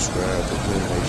subscribe to